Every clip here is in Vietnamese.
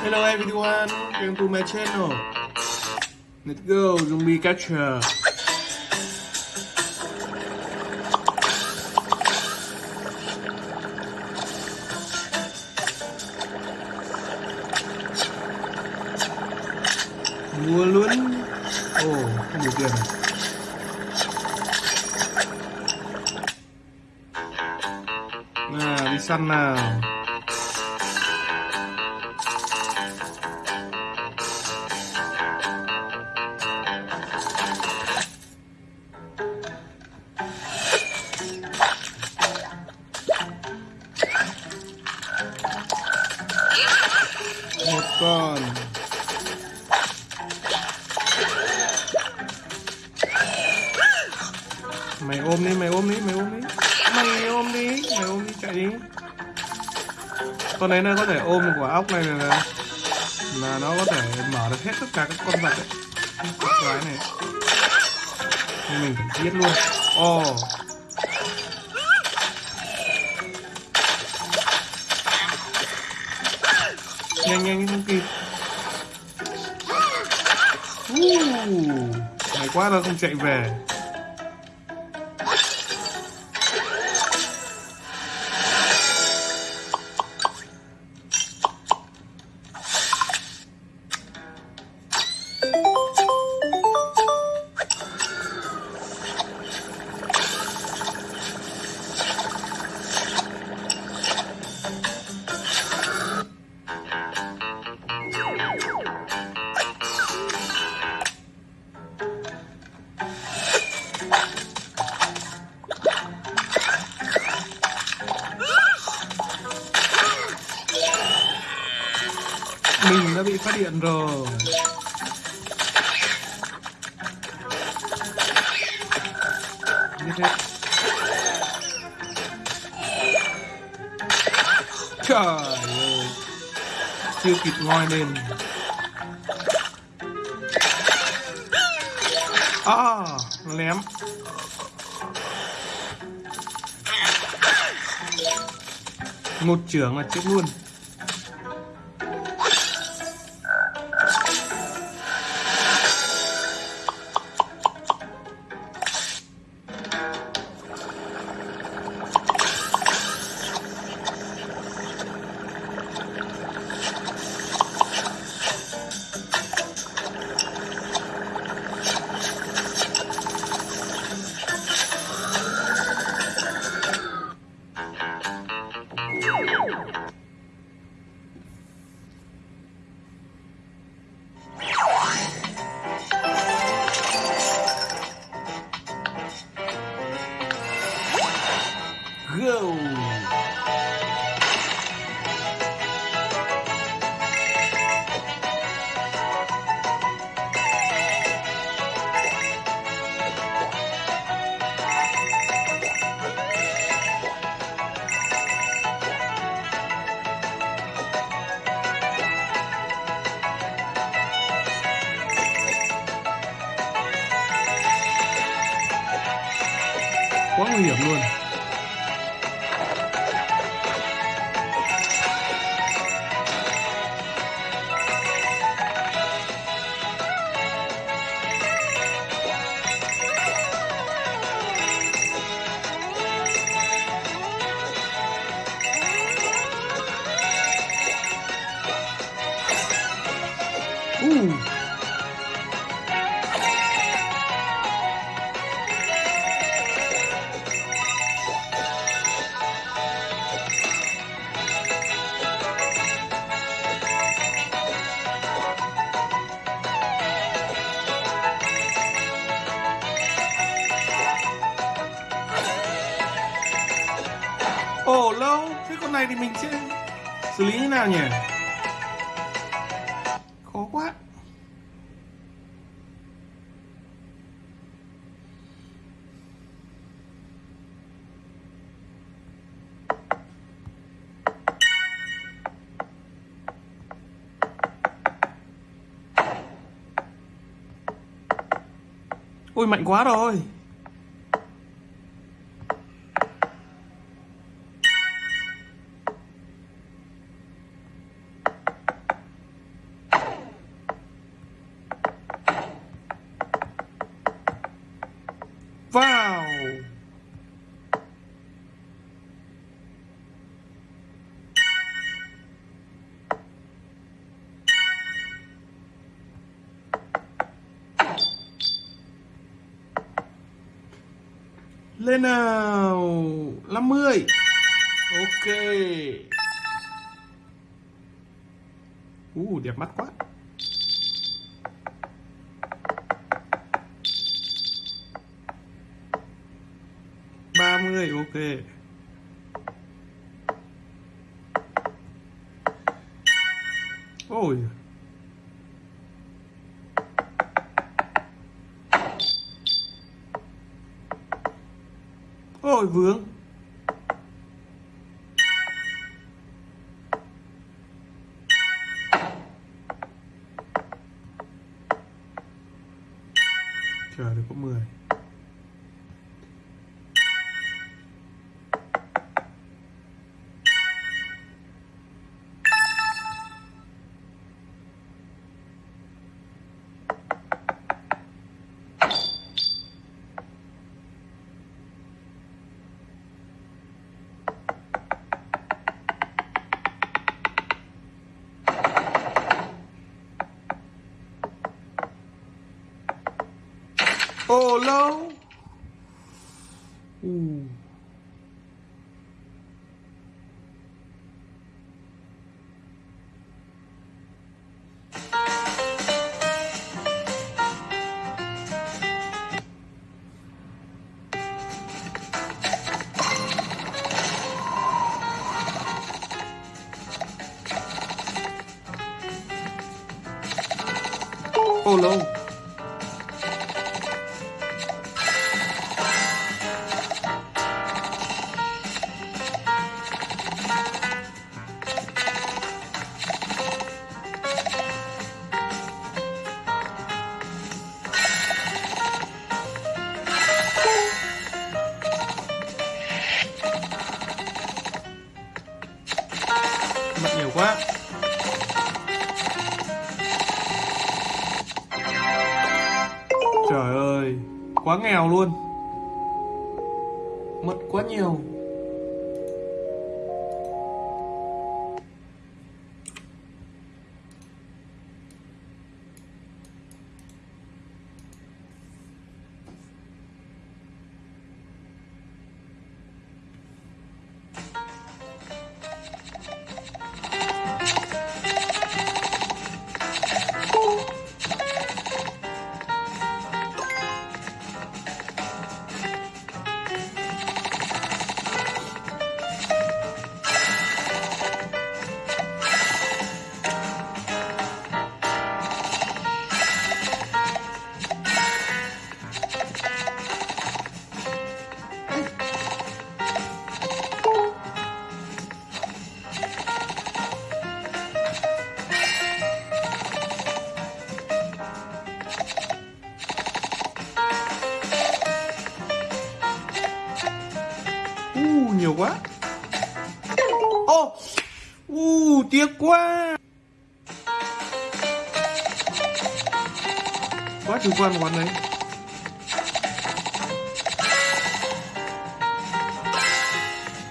Hello everyone, welcome to my channel. Let's go, zombie catcher. Mua luôn. Ồ, oh, không đủ tiền? À? Nào, đi săn nào. Con đấy nó có thể ôm một quả ốc này là, là nó có thể mở được hết tất cả các con vật đấy con cái này. Nên mình phải giết luôn. Ồ. Oh. nhanh nhanh không kịp. Uh, may quá nó không chạy về. Chuyện rồi. Như thế trời ơi, chưa kịp ngoi lên. À lém. Một trưởng là chết luôn. Quá nguy hiểm luôn Ooh. Nhỉ? Khó quá. Ôi mạnh quá rồi. Lên ờ, nào 50 ok. Uh, đẹp mắt quá. Ba mươi ok. Ôi. Ôi vướng. Oh no. Mất nhiều quá. Trời ơi Quá nghèo luôn. Mất quá nhiều. Uh, nhiều quá. Ô oh. Uh, tiếc quá. Quá chủ quan quán đấy.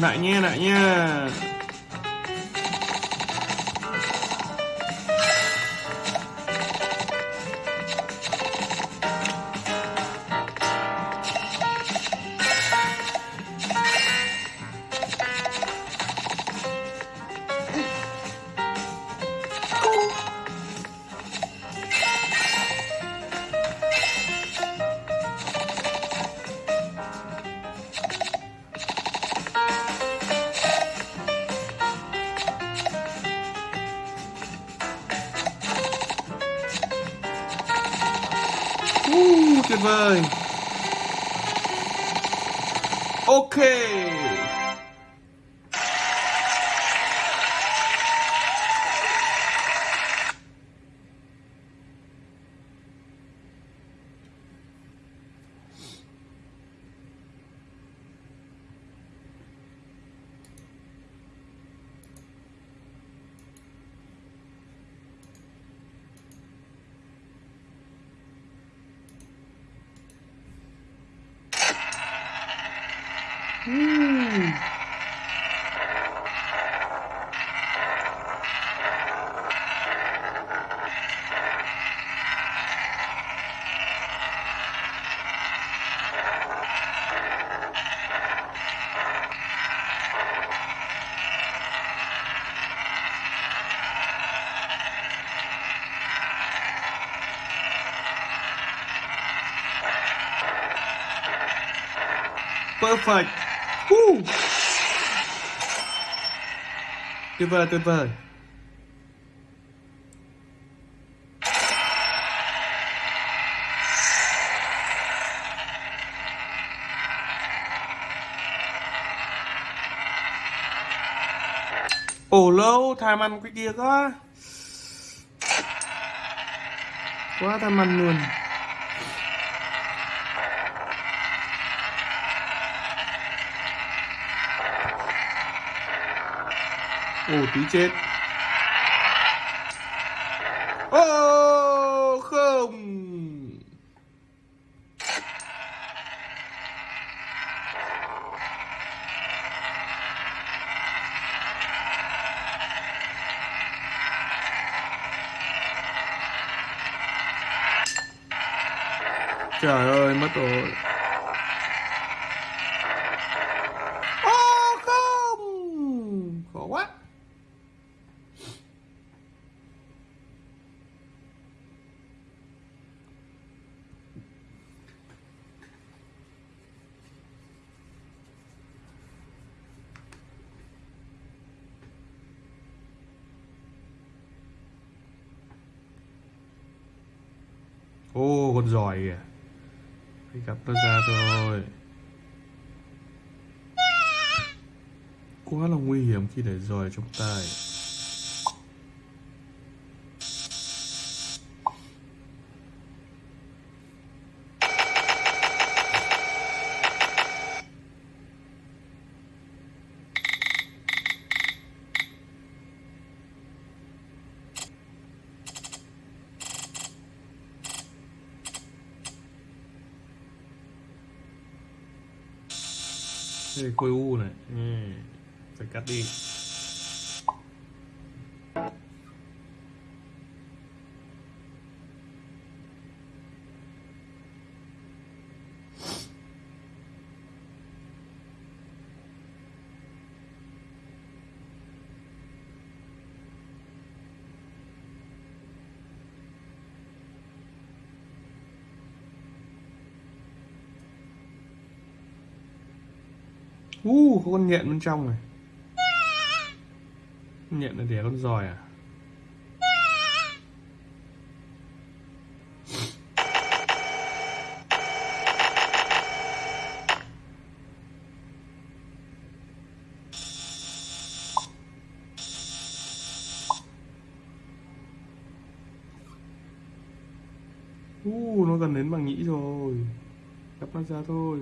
Lại nha, lại nha. Ok perfect. Woo. tuyệt vời tuyệt vời. Ồ, lâu tham ăn cái kia quá. Quá tham ăn luôn. Ồ tí chết ô không Trời ơi, mất rồi. Ô không! Khó quá. Ô, con giỏi kìa. Phải gặp nó ra thôi. Quá là nguy hiểm khi để giỏi trong tay. 5-1 mm, peccatino Uh, có con nhện bên trong này. Con nhện là đẻ con giòi à? Uh, nó gần đến bằng nhĩ rồi. Đập nó ra thôi.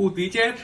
Ooh, teacher.